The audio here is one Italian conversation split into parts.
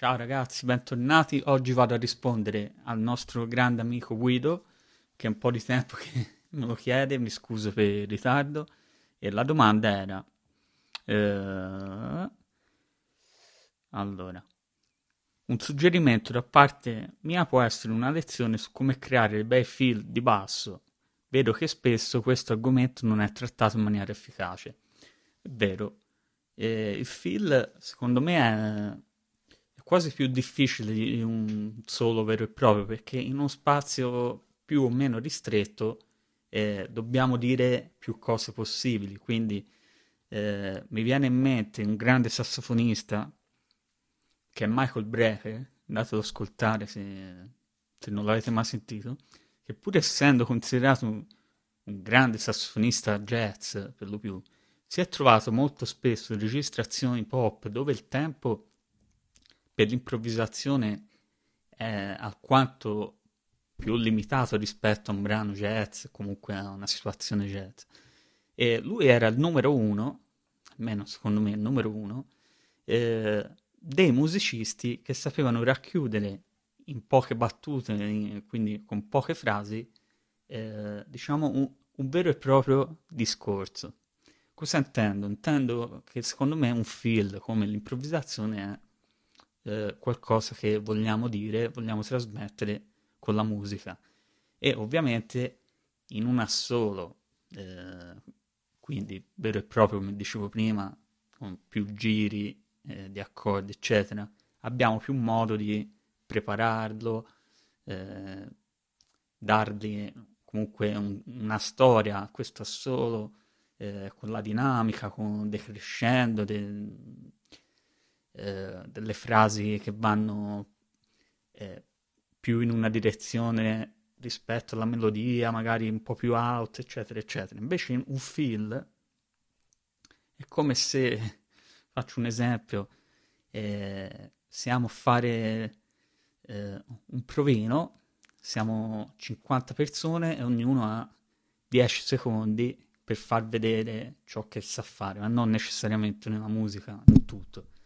Ciao ragazzi, bentornati. Oggi vado a rispondere al nostro grande amico Guido, che è un po' di tempo che me lo chiede, mi scuso per il ritardo. E la domanda era... Eh, allora, un suggerimento da parte mia può essere una lezione su come creare bei feel di basso. Vedo che spesso questo argomento non è trattato in maniera efficace. È vero, eh, il feel secondo me è quasi più difficile di un solo vero e proprio, perché in uno spazio più o meno ristretto eh, dobbiamo dire più cose possibili. Quindi eh, mi viene in mente un grande sassofonista che è Michael Brecker, andatelo ad ascoltare se, se, non l'avete mai sentito, che pur essendo considerato un, un grande sassofonista jazz per lo più, si è trovato molto spesso in registrazioni pop dove il tempo per l'improvvisazione è alquanto più limitato rispetto a un brano jazz, comunque a una situazione jazz. E lui era il numero uno, almeno secondo me il numero uno, eh, dei musicisti che sapevano racchiudere in poche battute, quindi con poche frasi, eh, diciamo un, un vero e proprio discorso. Cosa intendo? Intendo che secondo me un feel come l'improvvisazione è eh, qualcosa che vogliamo dire, vogliamo trasmettere con la musica. E ovviamente in una solo, eh, quindi vero e proprio come dicevo prima, con più giri eh, di accordi, eccetera, abbiamo più modo di prepararlo, eh, dargli comunque un, una storia a questo assolo, eh, con la dinamica, con decrescendo, de, eh, delle frasi che vanno eh, più in una direzione rispetto alla melodia, magari un po' più out, eccetera, eccetera. Invece un feel è come se, faccio un esempio, eh, siamo a fare eh, un provino, siamo 50 persone e ognuno ha 10 secondi per far vedere ciò che sa fare, ma non necessariamente nella musica, in tutto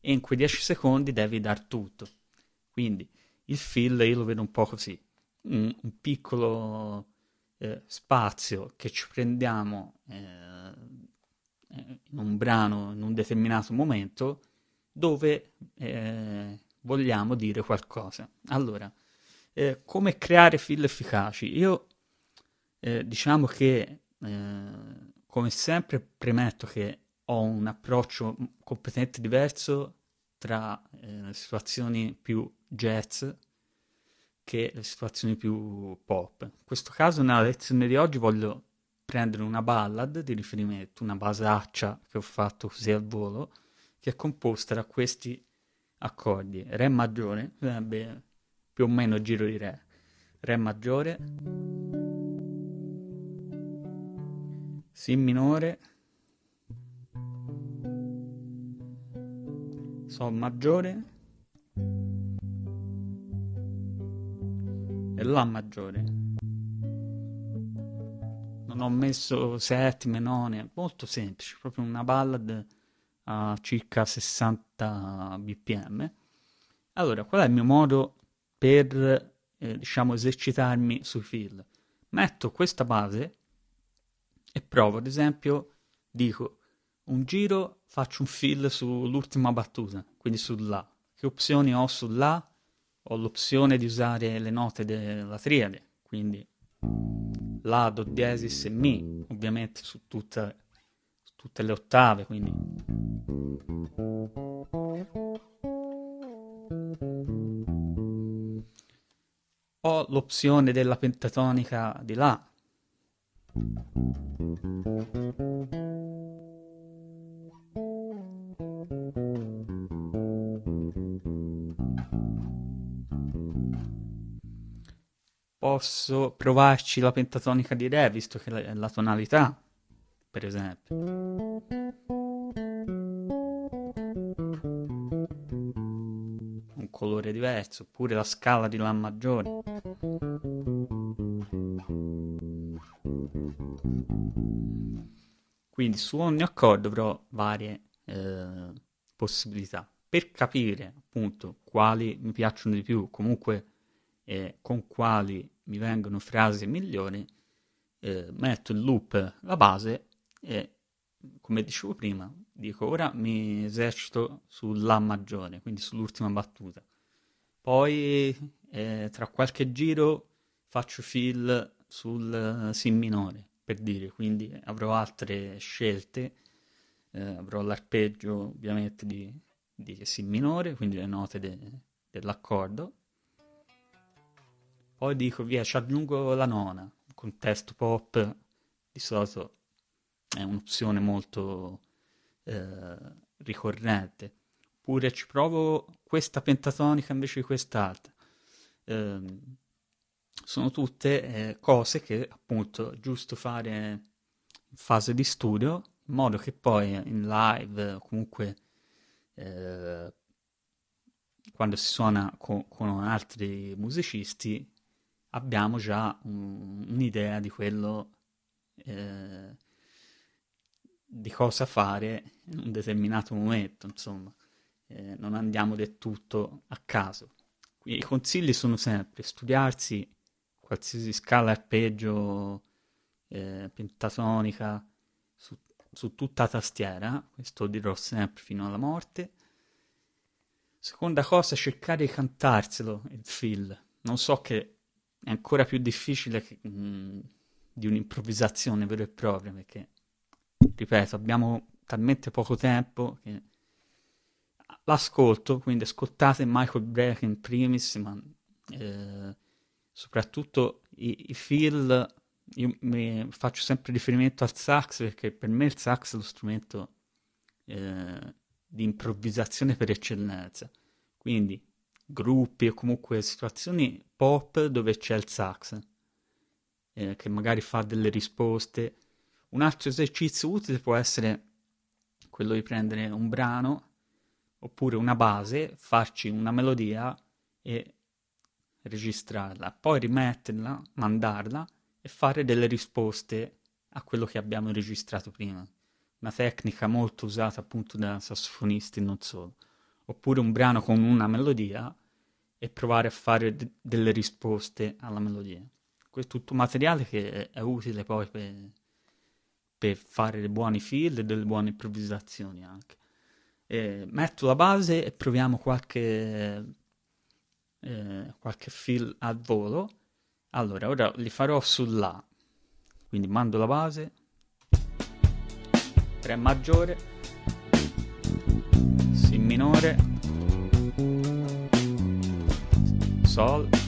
e in quei 10 secondi devi dar tutto. Quindi il fill io lo vedo un po' così, un, un piccolo eh, spazio che ci prendiamo eh, in un brano in un determinato momento dove eh, vogliamo dire qualcosa. Allora, eh, come creare fill efficaci? Io eh, diciamo che, eh, come sempre, premetto che ho un approccio completamente diverso tra eh, situazioni più jazz che le situazioni più pop. In questo caso, nella lezione di oggi, voglio prendere una ballad di riferimento, una basaccia che ho fatto così al volo, che è composta da questi accordi. Re maggiore, sarebbe più o meno giro di Re. Re maggiore, Si minore, Sol maggiore e La maggiore. Non ho messo settime, none, molto semplice, proprio una ballad a circa 60 bpm. Allora, qual è il mio modo per, eh, diciamo, esercitarmi sui fill? Metto questa base e provo, ad esempio, dico un giro faccio un fill sull'ultima battuta, quindi sul La. Che opzioni ho sul La? Ho l'opzione di usare le note della triade, quindi La, Do diesis e Mi, ovviamente su, tutta, tutte le ottave, quindi... Ho l'opzione della pentatonica di La, posso provarci la pentatonica di Re, visto che è la tonalità, per esempio. Un colore diverso, oppure la scala di La maggiore. Quindi su ogni accordo avrò varie eh, possibilità. per capire appunto quali mi piacciono di più, comunque eh, con quali mi vengono frasi migliori, eh, metto in loop la base e come dicevo prima, dico ora mi esercito sulla maggiore, quindi sull'ultima battuta. Poi eh, tra qualche giro faccio fill sul Si minore, per dire, quindi avrò altre scelte, eh, avrò l'arpeggio ovviamente di, di Si minore, quindi le note de, dell'accordo. Poi dico via, ci aggiungo la nona, contesto pop, di solito è un'opzione molto eh, ricorrente. Oppure ci provo questa pentatonica invece di quest'altra. Eh, sono tutte eh, cose che appunto è giusto fare in fase di studio, in modo che poi in live o comunque eh, quando si suona con, con altri musicisti abbiamo già un, un'idea di quello eh, di cosa fare in un determinato momento, insomma, eh, non andiamo del tutto a caso. I consigli sono sempre studiarsi qualsiasi scala arpeggio eh, pentatonica su, su tutta la tastiera, questo dirò sempre fino alla morte. Seconda cosa, cercare di cantarselo il fill. Non so che è ancora più difficile che, mh, mm, di un'improvvisazione vera e propria, perché ripeto, abbiamo talmente poco tempo che l'ascolto, quindi ascoltate Michael Breck in primis, ma eh, soprattutto i, i feel, io mi faccio sempre riferimento al sax perché per me il sax è lo strumento eh, di improvvisazione per eccellenza, quindi gruppi o comunque situazioni pop dove c'è il sax, eh, che magari fa delle risposte un altro esercizio utile può essere quello di prendere un brano oppure una base, farci una melodia e registrarla, poi rimetterla, mandarla e fare delle risposte a quello che abbiamo registrato prima. Una tecnica molto usata appunto da sassofonisti non solo. Oppure un brano con una melodia e provare a fare d- delle risposte alla melodia. Questo è tutto materiale che è utile poi per per fare dei buoni fill e delle buone improvvisazioni anche. E metto la base e proviamo qualche, eh, qualche fill al volo. Allora, ora li farò sulla. Quindi mando la base, Re maggiore, Si minore, Sol,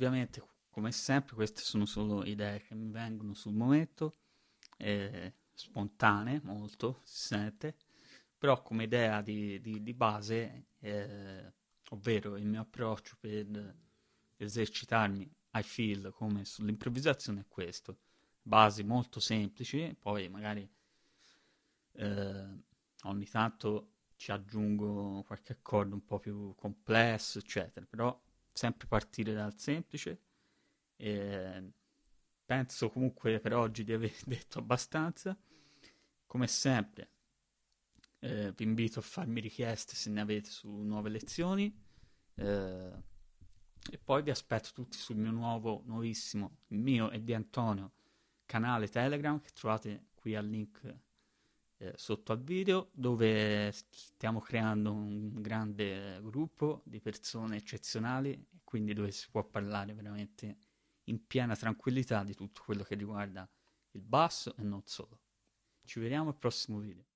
ovviamente, come sempre, queste sono solo idee che mi vengono sul momento, eh, spontanee, molto, si sente, però come idea di, di, di base, eh, ovvero il mio approccio per esercitarmi ai feel come sull'improvvisazione è questo. Basi molto semplici, poi magari eh, ogni tanto ci aggiungo qualche accordo un po' più complesso, eccetera, però sempre partire dal semplice. E penso comunque per oggi di aver detto abbastanza. Come sempre, eh, vi invito a farmi richieste se ne avete su nuove lezioni. Eh, e poi vi aspetto tutti sul mio nuovo, nuovissimo, il mio e di Antonio, canale Telegram che trovate qui al link eh, sotto al video dove stiamo creando un grande gruppo di persone eccezionali quindi dove si può parlare veramente in piena tranquillità di tutto quello che riguarda il basso e non solo. Ci vediamo al prossimo video.